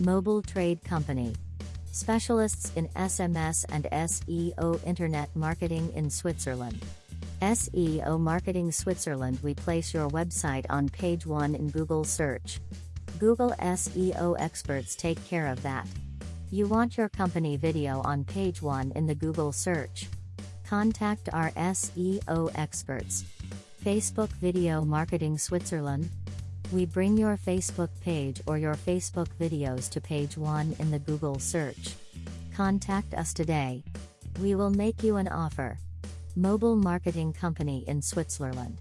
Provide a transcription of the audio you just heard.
Mobile Trade Company. Specialists in SMS and SEO Internet Marketing in Switzerland. SEO Marketing Switzerland We place your website on page 1 in Google search. Google SEO experts take care of that. You want your company video on page 1 in the Google search. Contact our SEO experts. Facebook Video Marketing Switzerland. We bring your Facebook page or your Facebook videos to page 1 in the Google search. Contact us today. We will make you an offer. Mobile Marketing Company in Switzerland.